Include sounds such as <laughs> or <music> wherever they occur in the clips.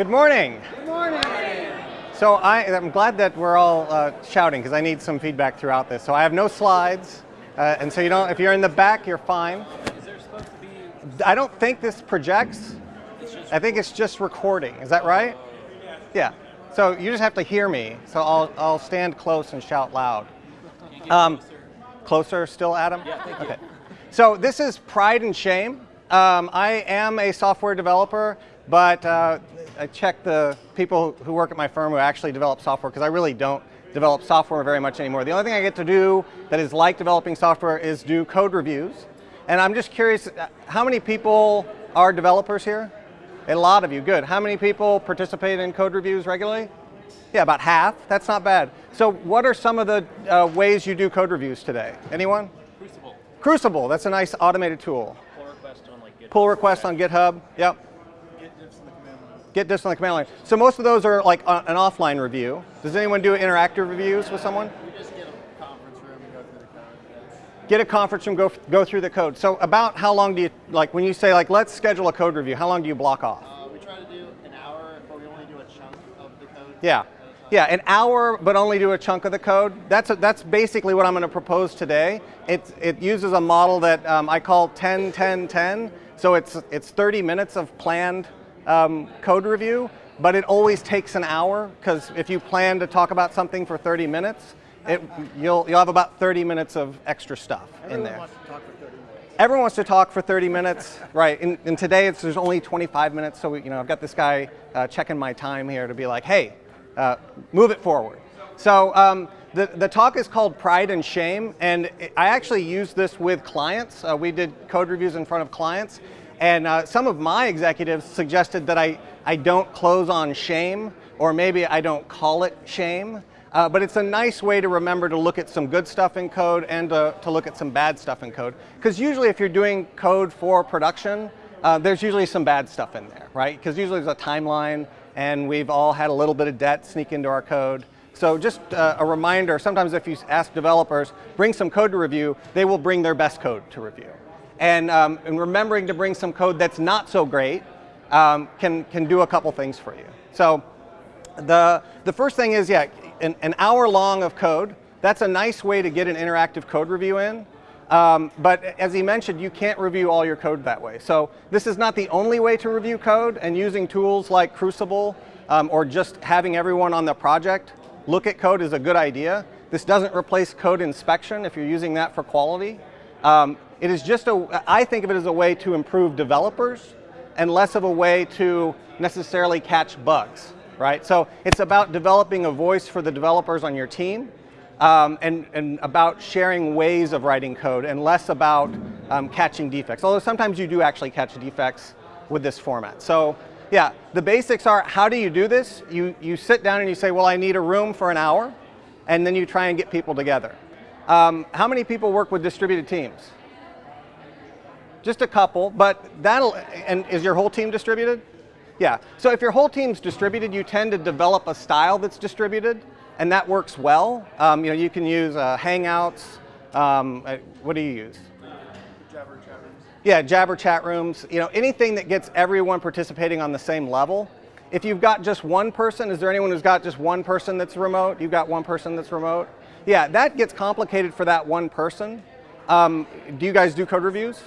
Good morning. Good morning. So I, am glad that we're all uh, shouting because I need some feedback throughout this. So I have no slides, uh, and so you don't. If you're in the back, you're fine. Is there supposed to be? I don't think this projects. I think it's just recording. Is that right? Yeah. So you just have to hear me. So I'll I'll stand close and shout loud. Um, closer still, Adam? Yeah, thank you. Okay. So this is Pride and Shame. Um, I am a software developer, but uh, I check the people who work at my firm who actually develop software because I really don't develop software very much anymore. The only thing I get to do that is like developing software is do code reviews. And I'm just curious, uh, how many people are developers here? A lot of you, good. How many people participate in code reviews regularly? Yeah, about half. That's not bad. So what are some of the uh, ways you do code reviews today? Anyone? Crucible. Crucible, that's a nice automated tool. Pull request on like GitHub. Pull requests on GitHub, yep. Git diffs in the command line. Get this on the command line. So most of those are like an offline review. Does anyone do interactive reviews with someone? We just get a conference room and go through the code. Get a conference room, go, go through the code. So about how long do you, like when you say like, let's schedule a code review, how long do you block off? uh, we try to do an hour, but we only do a chunk of the code. Yeah. at a time. Yeah, an hour, but only do a chunk of the code. That's, a, that's basically what I'm going to propose today. It, it uses a model that um, I call 10, 10, 10. So it's, it's 30 minutes of planned um, code review, but it always takes an hour because if you plan to talk about something for 30 minutes, it, you'll, you'll have about 30 minutes of extra stuff in Everyone there. wants to talk for 30 minutes. Everyone wants to talk for 30 minutes, right? And, and today it's, there's only 25 minutes, so we, you know I've got this guy uh, checking my time here to be like, hey, uh, move it forward. So um, the the talk is called Pride and Shame, and I actually use this with clients. Uh, we did code reviews in front of clients, and uh, some of my executives suggested that I I don't close on shame, or maybe I don't call it shame. Uh, but it's a nice way to remember to look at some good stuff in code and to, to look at some bad stuff in code. Because usually if you're doing code for production, uh, there's usually some bad stuff in there, right? Because usually there's a timeline and we've all had a little bit of debt sneak into our code. So just uh, a reminder, sometimes if you ask developers, bring some code to review, they will bring their best code to review. And, um, and remembering to bring some code that's not so great um, can, can do a couple things for you. So the, the first thing is, yeah, an, an hour long of code. That's a nice way to get an interactive code review in. Um, but as he mentioned, you can't review all your code that way. So this is not the only way to review code, and using tools like Crucible um, or just having everyone on the project look at code is a good idea. This doesn't replace code inspection if you're using that for quality. Um, it is just a, I think of it as a way to improve developers and less of a way to necessarily catch bugs, right? So it's about developing a voice for the developers on your team um, and, and about sharing ways of writing code and less about um, catching defects. Although sometimes you do actually catch defects with this format. So yeah, the basics are how do you do this? You, you sit down and you say, well, I need a room for an hour, and then you try and get people together. Um, how many people work with distributed teams? Just a couple, but that'll, and is your whole team distributed? Yeah, so if your whole team's distributed, you tend to develop a style that's distributed, and that works well. Um, you know, you can use uh, Hangouts, um, uh, what do you use? Jabber chat rooms. Yeah, Jabber chat rooms, you know, anything that gets everyone participating on the same level. If you've got just one person, is there anyone who's got just one person that's remote? You've got one person that's remote? Yeah, that gets complicated for that one person. Um, do you guys do code reviews?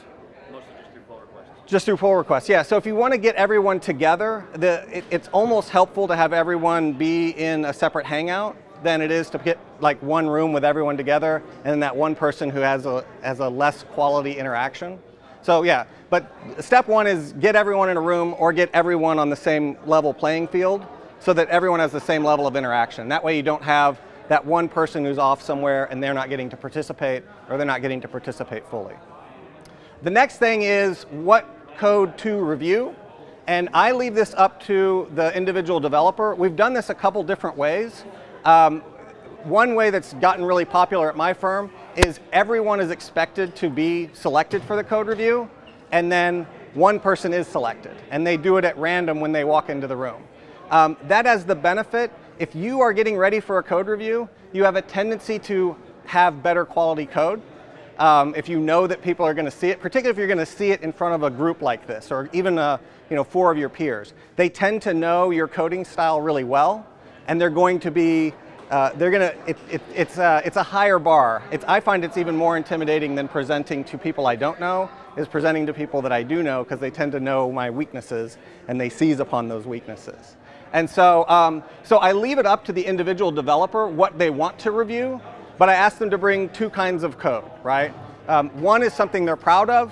Mostly just through pull requests. Just through pull requests, yeah. So if you want to get everyone together, the, it, it's almost helpful to have everyone be in a separate hangout than it is to get like one room with everyone together and then that one person who has a, has a less quality interaction. So yeah, but step one is get everyone in a room or get everyone on the same level playing field so that everyone has the same level of interaction. That way you don't have that one person who's off somewhere and they're not getting to participate or they're not getting to participate fully. The next thing is what code to review. And I leave this up to the individual developer. We've done this a couple different ways. Um, one way that's gotten really popular at my firm is everyone is expected to be selected for the code review, and then one person is selected, and they do it at random when they walk into the room. Um, that has the benefit, if you are getting ready for a code review, you have a tendency to have better quality code um, if you know that people are going to see it, particularly if you're going to see it in front of a group like this, or even a, you know, four of your peers. They tend to know your coding style really well, and they're going to be, uh, they're going to, it, it, it's, a, it's a higher bar. It's, I find it's even more intimidating than presenting to people I don't know, is presenting to people that I do know, because they tend to know my weaknesses, and they seize upon those weaknesses. And so, um, so I leave it up to the individual developer what they want to review, but I ask them to bring two kinds of code, right? Um, one is something they're proud of,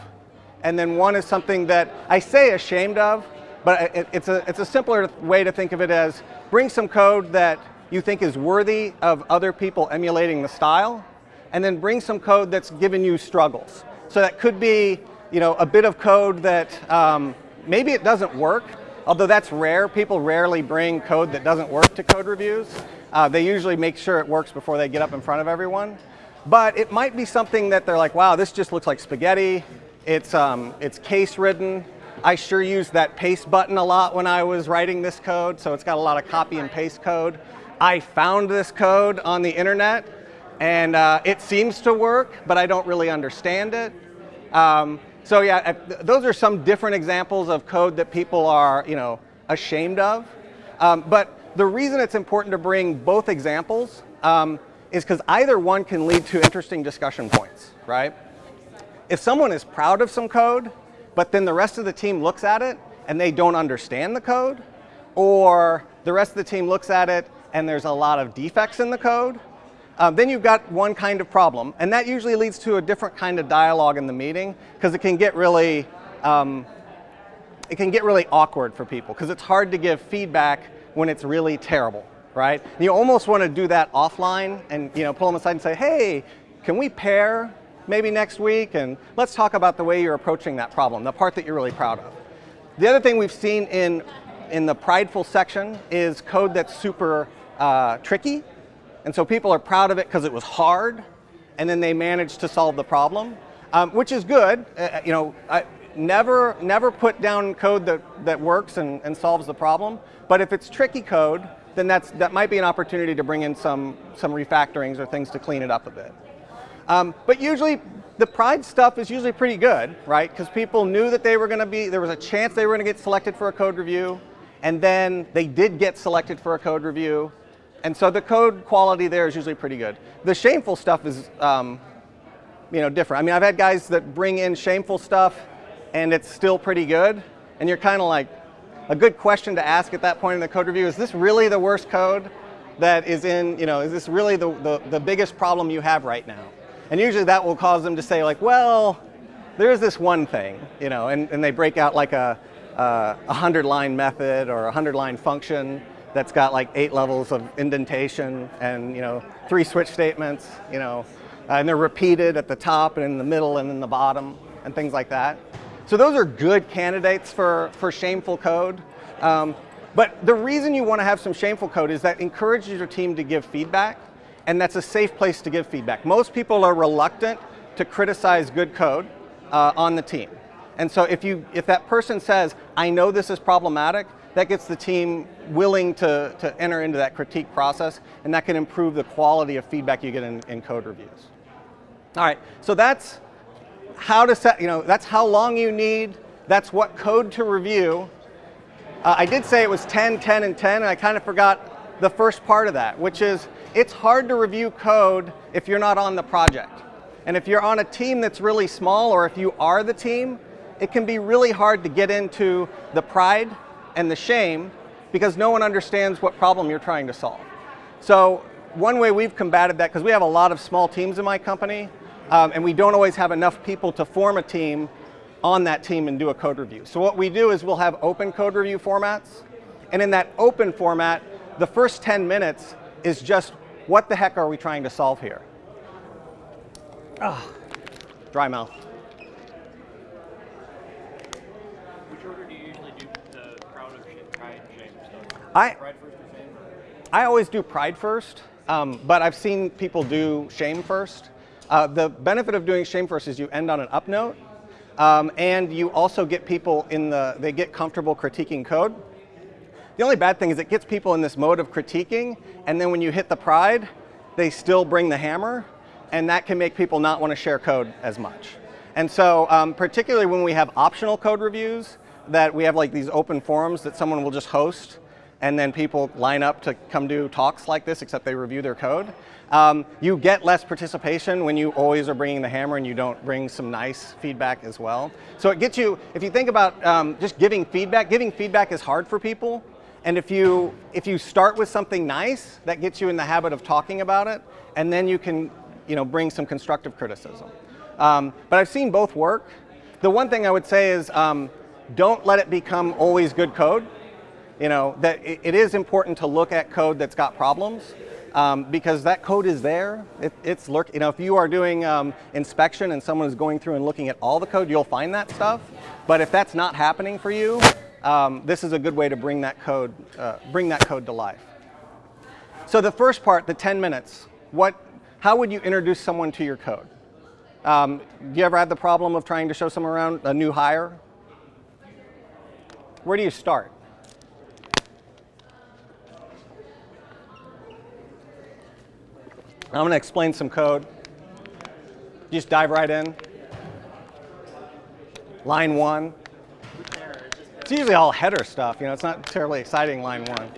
and then one is something that I say ashamed of, but it, it's, a, it's a simpler way to think of it as bring some code that you think is worthy of other people emulating the style, and then bring some code that's given you struggles. So that could be you know, a bit of code that um, maybe it doesn't work, although that's rare. People rarely bring code that doesn't work to code reviews. Uh, they usually make sure it works before they get up in front of everyone. But it might be something that they're like, wow, this just looks like spaghetti. It's, um, it's case ridden. I sure used that paste button a lot when I was writing this code, so it's got a lot of copy and paste code. I found this code on the internet, and uh, it seems to work, but I don't really understand it. Um, so yeah, those are some different examples of code that people are, you know, ashamed of. Um, but the reason it's important to bring both examples um, is because either one can lead to interesting discussion points, right? If someone is proud of some code, but then the rest of the team looks at it and they don't understand the code, or the rest of the team looks at it and there's a lot of defects in the code, um, then you've got one kind of problem. And that usually leads to a different kind of dialogue in the meeting because it can get really, um, it can get really awkward for people because it's hard to give feedback when it's really terrible, right? And you almost want to do that offline and you know pull them aside and say, hey, can we pair maybe next week and let's talk about the way you're approaching that problem, the part that you're really proud of. The other thing we've seen in, in the prideful section is code that's super uh, tricky. And so people are proud of it because it was hard and then they managed to solve the problem, um, which is good. Uh, uh you know, I, never, never put down code that, that works and, and solves the problem. But if it's tricky code, then that's, that might be an opportunity to bring in some, some refactorings or things to clean it up a bit. Um, but usually the pride stuff is usually pretty good, right? Because people knew that they were going to be, there was a chance they were going to get selected for a code review, and then they did get selected for a code review. And so the code quality there is usually pretty good. The shameful stuff is, um, you know, different. I mean, I've had guys that bring in shameful stuff, and it's still pretty good, and you're kind of like, a good question to ask at that point in the code review, is this really the worst code that is in, you know, is this really the, the, the biggest problem you have right now? And usually that will cause them to say like, well, there's this one thing, you know, and, and they break out like a, a 100 line method or a 100 line function that's got like eight levels of indentation and, you know, three switch statements, you know, and they're repeated at the top and in the middle and in the bottom and things like that. So those are good candidates for, for shameful code. Um, but the reason you want to have some shameful code is that encourages your team to give feedback, and that's a safe place to give feedback. Most people are reluctant to criticize good code uh, on the team. And so if, you, if that person says, I know this is problematic, that gets the team willing to, to enter into that critique process, and that can improve the quality of feedback you get in, in code reviews. All right, so that's how to set, you know, that's how long you need, that's what code to review. Uh, I did say it was 10, 10, and 10, and I kind of forgot the first part of that, which is it's hard to review code if you're not on the project. And if you're on a team that's really small, or if you are the team, it can be really hard to get into the pride and the shame because no one understands what problem you're trying to solve. So one way we've combated that, because we have a lot of small teams in my company, um, and we don't always have enough people to form a team on that team and do a code review. So what we do is we'll have open code review formats, and in that open format, the first 10 minutes is just what the heck are we trying to solve here? Ah, dry mouth. Which order do you usually do the proud of shame, pride, shame stuff? I, Pride first or shame? I always do pride first, um, but I've seen people do shame first. Uh, the benefit of doing shame first is you end on an up note, um, and you also get people in the, they get comfortable critiquing code. The only bad thing is it gets people in this mode of critiquing, and then when you hit the pride, they still bring the hammer. and that can make people not want to share code as much. And so, um, particularly when we have optional code reviews, that we have like these open forums that someone will just host, and then people line up to come do talks like this, except they review their code. Um, you get less participation when you always are bringing the hammer and you don't bring some nice feedback as well. So it gets you, if you think about um, just giving feedback, giving feedback is hard for people. And if you, if you start with something nice, that gets you in the habit of talking about it, and then you can you know, bring some constructive criticism. Um, but I've seen both work. The one thing I would say is um, don't let it become always good code. You know, that it, it is important to look at code that's got problems um, because that code is there. It, it's lurk. You know, if you are doing um, inspection and someone is going through and looking at all the code, you'll find that stuff. But if that's not happening for you, um, this is a good way to bring that code, uh, bring that code to life. So the first part, the 10 minutes, what, how would you introduce someone to your code? Um, do you ever have the problem of trying to show someone around a new hire? Where do you start? I'm going to explain some code. Just dive right in. Line one. It's usually all header stuff. You know, it's not terribly exciting. Line one.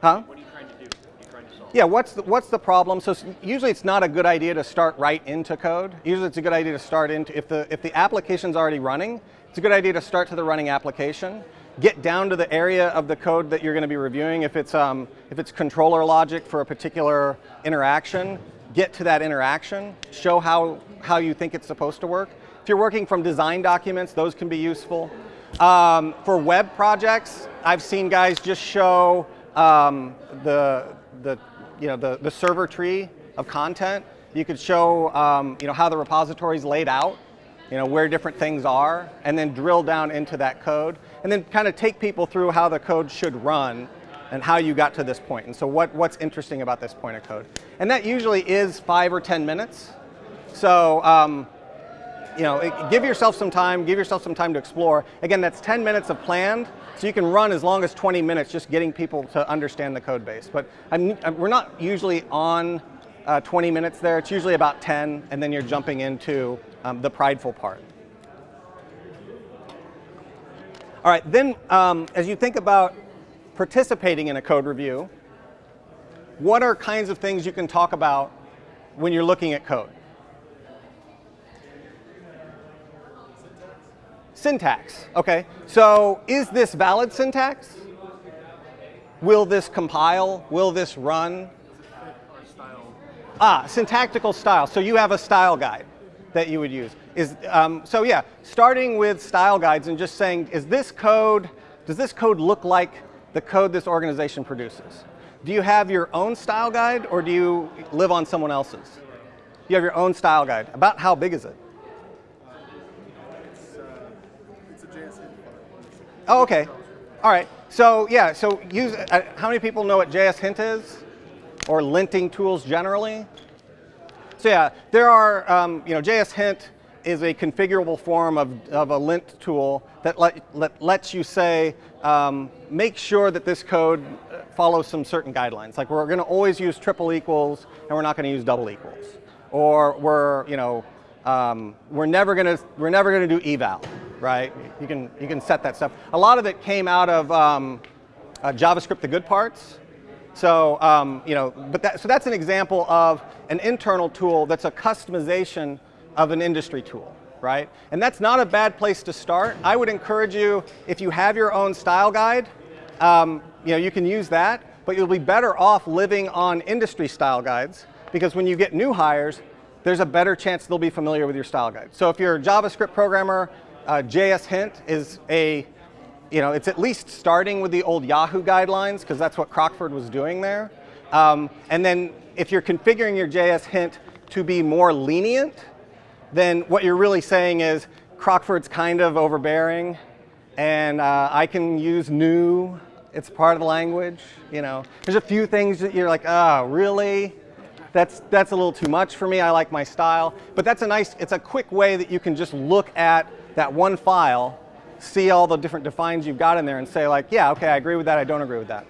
Huh? What are you trying to do? What are you trying to solve? Yeah. What's the, what's the problem? So usually it's not a good idea to start right into code. Usually it's a good idea to start into if the if the application's already running. It's a good idea to start to the running application. Get down to the area of the code that you're going to be reviewing. If it's um, if it's controller logic for a particular interaction, get to that interaction. Show how how you think it's supposed to work. If you're working from design documents, those can be useful. Um, for web projects, I've seen guys just show um, the, the, you know, the, the server tree of content. You could show um, you know, how the repository is laid out, you know, where different things are, and then drill down into that code, and then kind of take people through how the code should run and how you got to this point, and so what, what's interesting about this point of code. And that usually is five or 10 minutes. So um, you know, give yourself some time, give yourself some time to explore. Again, that's 10 minutes of planned, so you can run as long as 20 minutes just getting people to understand the code base. But I'm, I'm- we're not usually on uh, 20 minutes there, it's usually about 10, and then you're jumping into um, the prideful part. All right, then um, as you think about participating in a code review, what are kinds of things you can talk about when you're looking at code? Syntax, okay. So is this valid syntax? Will this compile? Will this run? Ah, syntactical style. So you have a style guide that you would use. Is, um, so yeah, starting with style guides and just saying, is this code, does this code look like the code this organization produces? Do you have your own style guide or do you live on someone else's? You have your own style guide. About how big is it? It's a JS file. Oh, okay. All right. So yeah, so use, uh, how many people know what JS Hint is? Or linting tools generally? So yeah, there are, um, you know, JS Hint is a configurable form of, of a lint tool that let, let, lets you say, um, make sure that this code uh, follows some certain guidelines. Like we're going to always use triple equals and we're not going to use double equals. Or we're, you know, um, we're never going to, we're never going to do eval, right? You can, you can set that stuff. A lot of it came out of um, uh, JavaScript, the good parts. So, um, you know, but that, so that's an example of an internal tool that's a customization of an industry tool, right? And that's not a bad place to start. I would encourage you, if you have your own style guide, um, you know, you can use that, but you'll be better off living on industry style guides because when you get new hires, there's a better chance they'll be familiar with your style guide. So if you're a JavaScript programmer, uh, JS Hint is a you know, it's at least starting with the old Yahoo guidelines because that's what Crockford was doing there. Um, and then if you're configuring your JS hint to be more lenient, then what you're really saying is Crockford's kind of overbearing and uh, I can use new. It's part of the language, you know. There's a few things that you're like, oh, really? That's, that's a little too much for me. I like my style. But that's a nice, it's a quick way that you can just look at that one file see all the different defines you've got in there and say like, yeah, okay, I agree with that, I don't agree with that.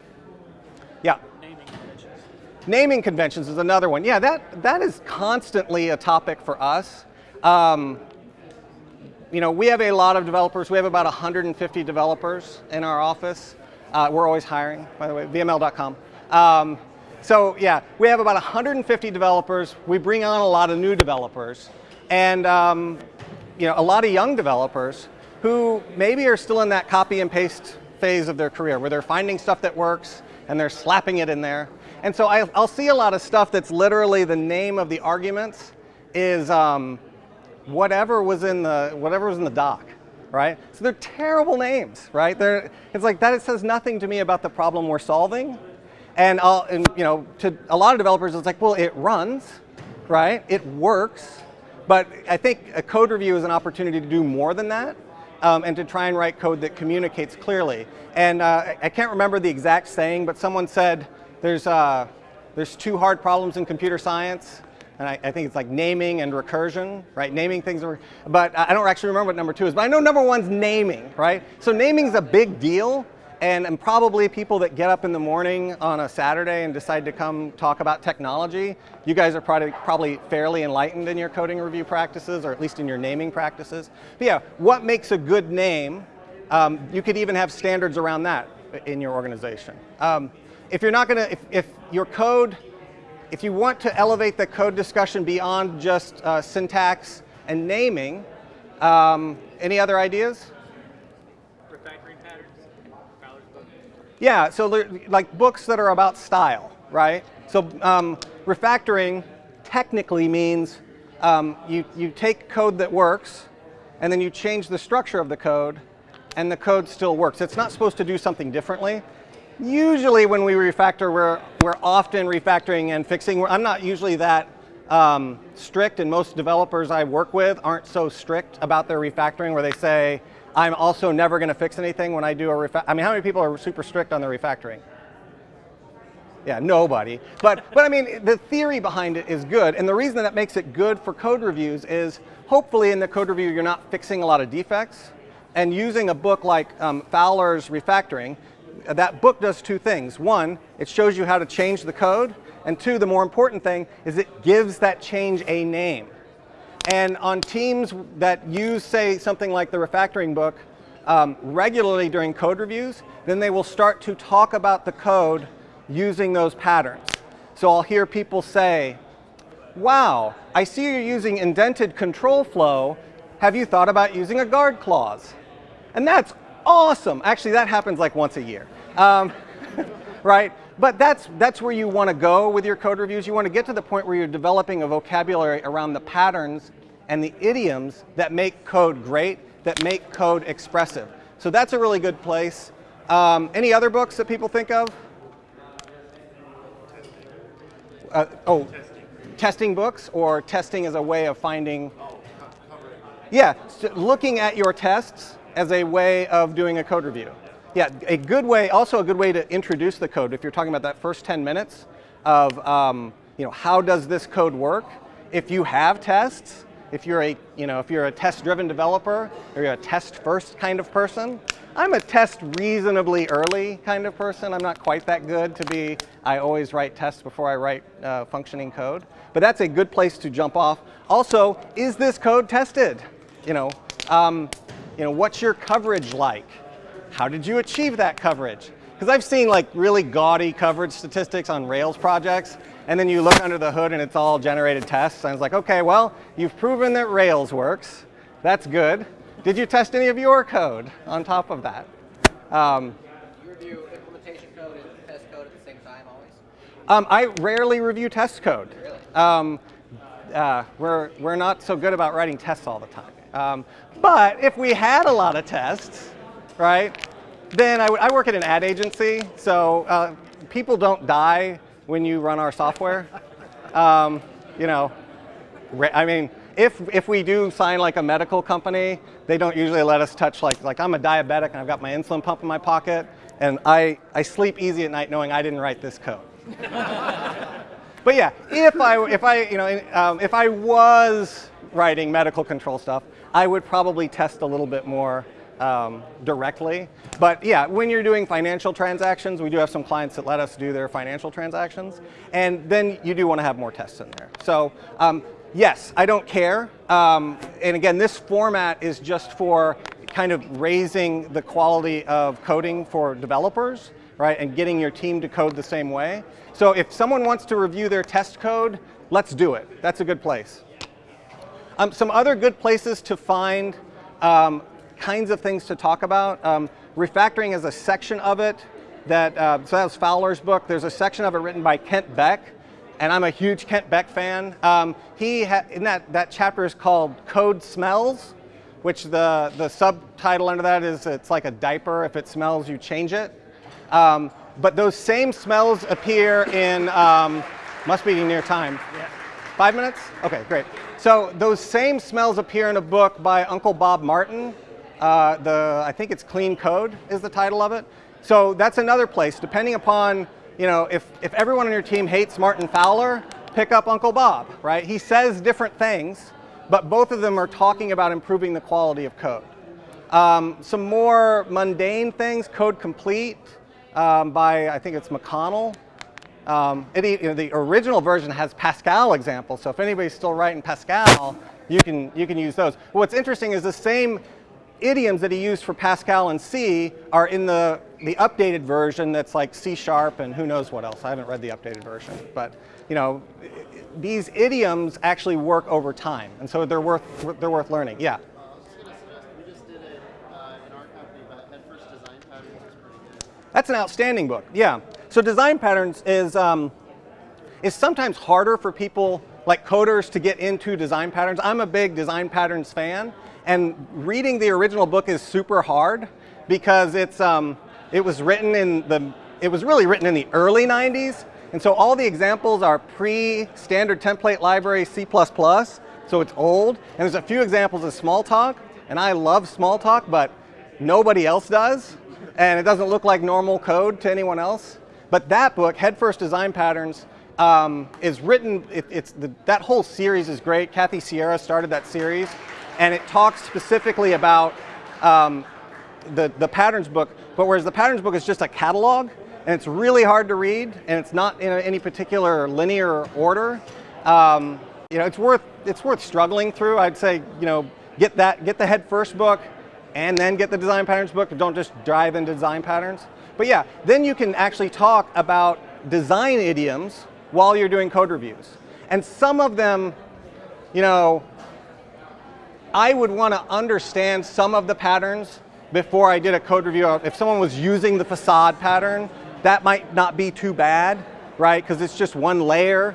Yeah. Naming conventions. naming conventions is another one. Yeah, that, that is constantly a topic for us. Um, you know, we have a lot of developers. We have about 150 developers in our office. Uh, we're always hiring, by the way, VML.com. Um, so yeah, we have about 150 developers. We bring on a lot of new developers, and um, you know, a lot of young developers who maybe are still in that copy and paste phase of their career, where they're finding stuff that works and they're slapping it in there. And so I, will see a lot of stuff that's literally the name of the arguments is um, whatever was in the whatever was in the doc, right? So they're terrible names, right? They're, it's like that. It says nothing to me about the problem we're solving. And, I'll, and you know, to a lot of developers, it's like, well, it runs, right? It works. But I think a code review is an opportunity to do more than that. Um, and to try and write code that communicates clearly. And uh, I can't remember the exact saying, but someone said there's, uh, there's two hard problems in computer science and I, I, think it's like naming and recursion, right? Naming things, but I don't actually remember what number two is, but I know number one's naming, right? So naming is a big deal, and, and probably people that get up in the morning on a Saturday and decide to come talk about technology, you guys are probably, probably fairly enlightened in your coding review practices, or at least in your naming practices. But yeah, what makes a good name? Um, you could even have standards around that in your organization. Um, if you're not gonna, if, if your code if you want to elevate the code discussion beyond just uh, syntax and naming, um, any other ideas? Refactoring patterns. Yeah, so like books that are about style, right? So um, refactoring technically means um, you, you take code that works and then you change the structure of the code and the code still works. It's not supposed to do something differently. Usually when we refactor, we're, we're often refactoring and fixing. I'm not usually that um, strict, and most developers I work with aren't so strict about their refactoring where they say, I'm also never going to fix anything when I do a refactor. I mean, how many people are super strict on their refactoring? Yeah, nobody. But, but I mean, the theory behind it is good. And the reason that makes it good for code reviews is hopefully in the code review, you're not fixing a lot of defects. And using a book like um, Fowler's Refactoring, that book does two things. One, it shows you how to change the code. And two, the more important thing is it gives that change a name. And on teams that use, say, something like the refactoring book um, regularly during code reviews, then they will start to talk about the code using those patterns. So I'll hear people say, wow, I see you're using indented control flow. Have you thought about using a guard clause? And that's awesome. Actually, that happens like once a year, um, <laughs> right? But that's, that's where you want to go with your code reviews. You want to get to the point where you're developing a vocabulary around the patterns and the idioms that make code great, that make code expressive. So that's a really good place. Um, any other books that people think of? Uh, oh, testing. testing books or testing as a way of finding. Yeah, so looking at your tests as a way of doing a code review. Yeah, a good way, also a good way to introduce the code if you're talking about that first 10 minutes of, um, you know, how does this code work? If you have tests, if you're a, you know, if you're a test-driven developer or you're a test-first kind of person, I'm a test reasonably early kind of person. I'm not quite that good to be, I always write tests before I write uh, functioning code. But that's a good place to jump off. Also, is this code tested? You know, um, you know, what's your coverage like? How did you achieve that coverage? Because I've seen like really gaudy coverage statistics on Rails projects, and then you look under the hood and it's all generated tests, and it's like, okay, well, you've proven that Rails works. That's good. Did you test any of your code on top of that? Um, you review implementation code and test code at the same time always? Um, I rarely review test code. Really? Um, uh, we're, we're not so good about writing tests all the time. Um, but if we had a lot of tests, right, then I, I work at an ad agency, so uh, people don't die when you run our software. Um, you know, I mean, if, if we do sign like a medical company, they don't usually let us touch like, like I'm a diabetic and I've got my insulin pump in my pocket, and I, I sleep easy at night knowing I didn't write this code. <laughs> but yeah, if I, if I, you know, um, if I was writing medical control stuff, I would probably test a little bit more um, directly. But yeah, when you're doing financial transactions, we do have some clients that let us do their financial transactions. And then you do want to have more tests in there. So um, yes, I don't care. Um, and again, this format is just for kind of raising the quality of coding for developers, right? And getting your team to code the same way. So if someone wants to review their test code, let's do it. That's a good place. Um, some other good places to find um, kinds of things to talk about. Um, refactoring is a section of it that, uh, so that was Fowler's book. There's a section of it written by Kent Beck, and I'm a huge Kent Beck fan. Um, he in that, that chapter is called Code Smells, which the, the subtitle under that is it's like a diaper. If it smells, you change it. Um, but those same smells appear in, um, must be near time. Yeah. Five minutes? Okay, great. So those same smells appear in a book by Uncle Bob Martin. Uh, the, I think it's Clean Code is the title of it. So that's another place, depending upon, you know, if, if everyone on your team hates Martin Fowler, pick up Uncle Bob, right? He says different things, but both of them are talking about improving the quality of code. Um, some more mundane things, Code Complete um, by, I think it's McConnell. Um, it, you know, the original version has Pascal examples, so if anybody's still writing Pascal, you can, you can use those. What's interesting is the same idioms that he used for Pascal and C are in the, the updated version that's like C Sharp and who knows what else. I haven't read the updated version. But you know, these idioms actually work over time, and so they're worth, they're worth learning. Yeah? That's an outstanding book, yeah. So design patterns is, um, is sometimes harder for people like coders to get into design patterns. I'm a big design patterns fan and reading the original book is super hard because it's, um, it was written in the, it was really written in the early 90s and so all the examples are pre-standard template library C++, so it's old. And there's a few examples of Smalltalk, and I love Smalltalk, but nobody else does. And it doesn't look like normal code to anyone else. But that book, Head First Design Patterns, um, is written, it, it's the, that whole series is great. Kathy Sierra started that series, and it talks specifically about um, the, the patterns book, but whereas the patterns book is just a catalog, and it's really hard to read, and it's not in any particular linear order, um, you know, it's worth, it's worth struggling through. I'd say, you know, get that, get the Head First book, and then get the design patterns book, don't just dive into design patterns. But yeah, then you can actually talk about design idioms while you're doing code reviews. And some of them, you know, I would want to understand some of the patterns before I did a code review. If someone was using the facade pattern, that might not be too bad, right? Because it's just one layer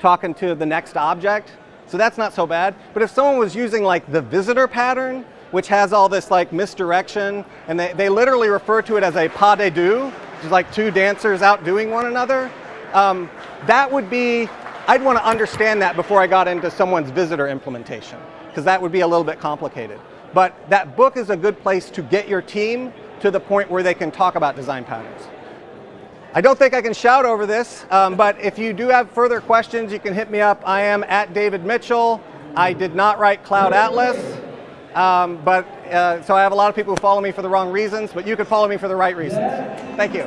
talking to the next object. So that's not so bad. But if someone was using like the visitor pattern, which has all this like misdirection, and they, they literally refer to it as a pas de deux, which is like two dancers outdoing one another. Um, that would be, I'd want to understand that before I got into someone's visitor implementation, because that would be a little bit complicated. But that book is a good place to get your team to the point where they can talk about design patterns. I don't think I can shout over this, um, but if you do have further questions, you can hit me up. I am at David Mitchell. I did not write Cloud Atlas. Um, but uh, so I have a lot of people who follow me for the wrong reasons, but you could follow me for the right reasons. Thank you.